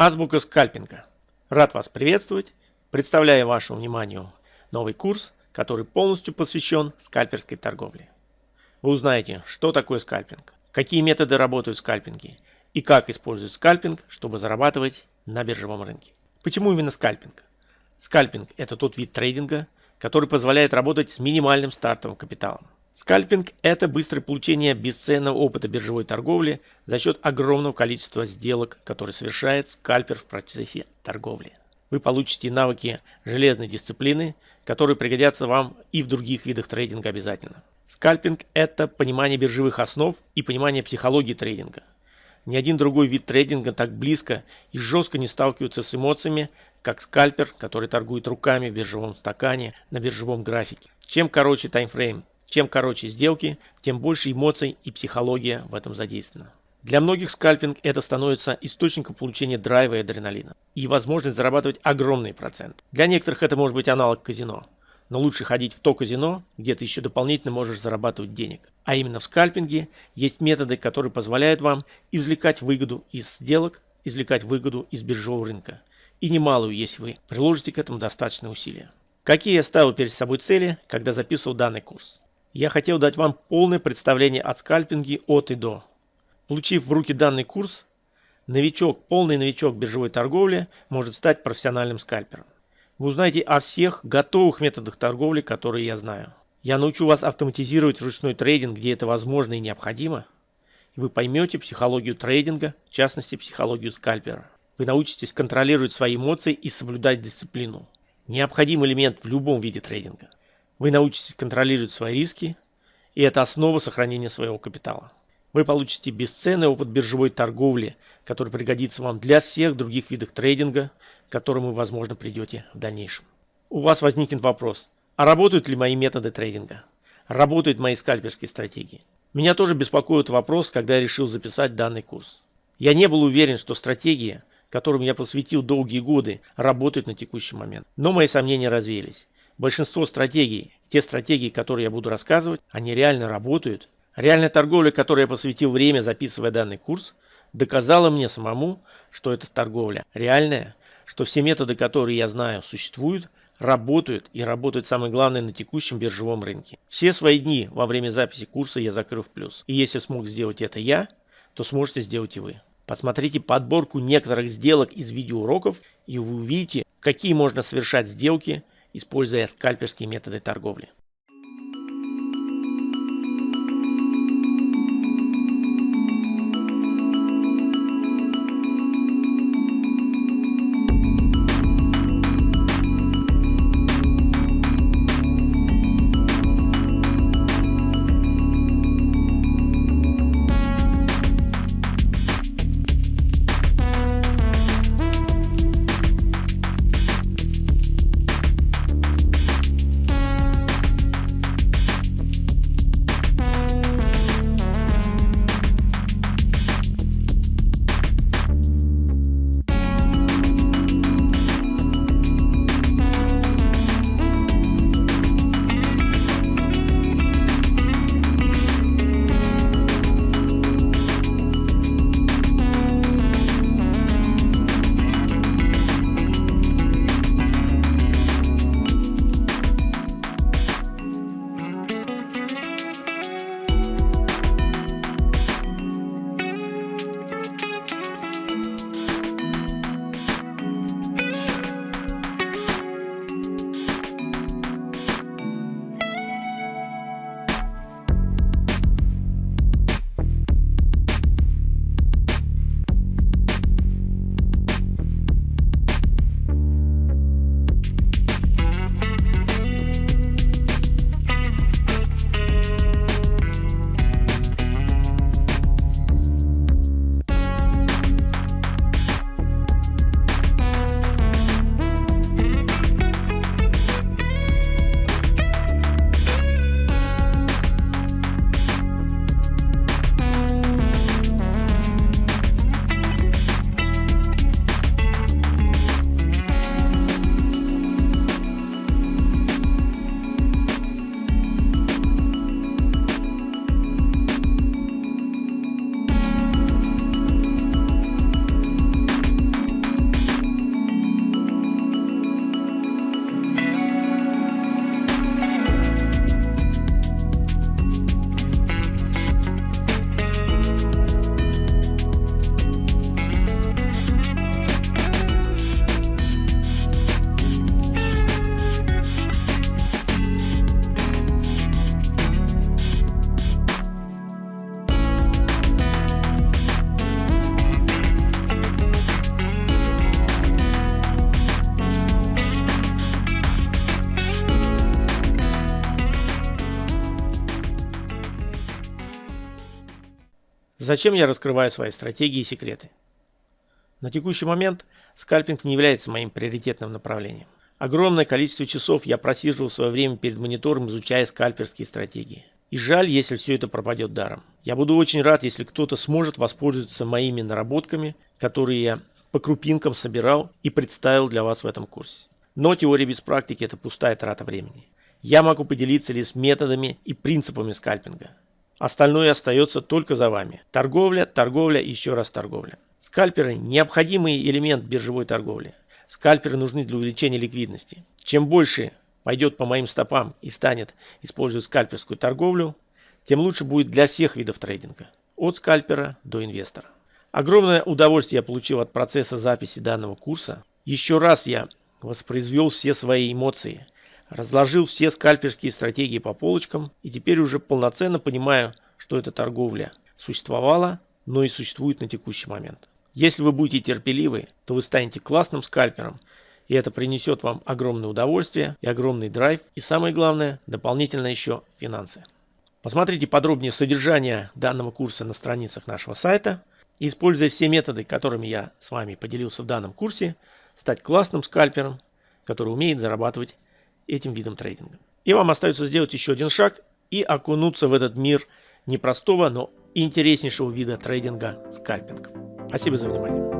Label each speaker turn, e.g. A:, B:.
A: Азбука скальпинга. Рад вас приветствовать. Представляю вашему вниманию новый курс, который полностью посвящен скальперской торговле. Вы узнаете, что такое скальпинг, какие методы работают в скальпинге и как используют скальпинг, чтобы зарабатывать на биржевом рынке. Почему именно скальпинг? Скальпинг – это тот вид трейдинга, который позволяет работать с минимальным стартовым капиталом. Скальпинг – это быстрое получение бесценного опыта биржевой торговли за счет огромного количества сделок, которые совершает скальпер в процессе торговли. Вы получите навыки железной дисциплины, которые пригодятся вам и в других видах трейдинга обязательно. Скальпинг – это понимание биржевых основ и понимание психологии трейдинга. Ни один другой вид трейдинга так близко и жестко не сталкивается с эмоциями, как скальпер, который торгует руками в биржевом стакане на биржевом графике. Чем короче таймфрейм, чем короче сделки, тем больше эмоций и психология в этом задействована. Для многих скальпинг это становится источником получения драйва и адреналина и возможность зарабатывать огромный процент. Для некоторых это может быть аналог казино. Но лучше ходить в то казино, где ты еще дополнительно можешь зарабатывать денег. А именно в скальпинге есть методы, которые позволяют вам извлекать выгоду из сделок, извлекать выгоду из биржевого рынка. И немалую, если вы приложите к этому достаточно усилия. Какие я ставил перед собой цели, когда записывал данный курс? Я хотел дать вам полное представление о скальпинге от и до. Получив в руки данный курс, новичок, полный новичок биржевой торговли может стать профессиональным скальпером. Вы узнаете о всех готовых методах торговли, которые я знаю. Я научу вас автоматизировать ручной трейдинг, где это возможно и необходимо. И вы поймете психологию трейдинга, в частности психологию скальпера. Вы научитесь контролировать свои эмоции и соблюдать дисциплину. Необходимый элемент в любом виде трейдинга. Вы научитесь контролировать свои риски, и это основа сохранения своего капитала. Вы получите бесценный опыт биржевой торговли, который пригодится вам для всех других видов трейдинга, к которым вы, возможно, придете в дальнейшем. У вас возникнет вопрос, а работают ли мои методы трейдинга? Работают мои скальперские стратегии? Меня тоже беспокоит вопрос, когда я решил записать данный курс. Я не был уверен, что стратегии, которым я посвятил долгие годы, работают на текущий момент. Но мои сомнения развеялись. Большинство стратегий, те стратегии, которые я буду рассказывать, они реально работают. Реальная торговля, которой я посвятил время, записывая данный курс, доказала мне самому, что эта торговля реальная, что все методы, которые я знаю, существуют, работают и работают самое главное на текущем биржевом рынке. Все свои дни во время записи курса я закрыл в плюс. И если смог сделать это я, то сможете сделать и вы. Посмотрите подборку некоторых сделок из видеоуроков и вы увидите, какие можно совершать сделки – используя скальперские методы торговли. Зачем я раскрываю свои стратегии и секреты? На текущий момент скальпинг не является моим приоритетным направлением. Огромное количество часов я просиживал свое время перед монитором, изучая скальперские стратегии. И жаль, если все это пропадет даром. Я буду очень рад, если кто-то сможет воспользоваться моими наработками, которые я по крупинкам собирал и представил для вас в этом курсе. Но теория без практики – это пустая трата времени. Я могу поделиться лишь методами и принципами скальпинга. Остальное остается только за вами. Торговля, торговля и еще раз торговля. Скальперы – необходимый элемент биржевой торговли. Скальперы нужны для увеличения ликвидности. Чем больше пойдет по моим стопам и станет использовать скальперскую торговлю, тем лучше будет для всех видов трейдинга. От скальпера до инвестора. Огромное удовольствие я получил от процесса записи данного курса. Еще раз я воспроизвел все свои эмоции, разложил все скальперские стратегии по полочкам и теперь уже полноценно понимаю, что эта торговля существовала, но и существует на текущий момент. Если вы будете терпеливы, то вы станете классным скальпером, и это принесет вам огромное удовольствие и огромный драйв, и самое главное, дополнительно еще финансы. Посмотрите подробнее содержание данного курса на страницах нашего сайта – используя все методы, которыми я с вами поделился в данном курсе, стать классным скальпером, который умеет зарабатывать этим видом трейдинга. И вам остается сделать еще один шаг и окунуться в этот мир непростого, но интереснейшего вида трейдинга скальпинг. Спасибо за внимание.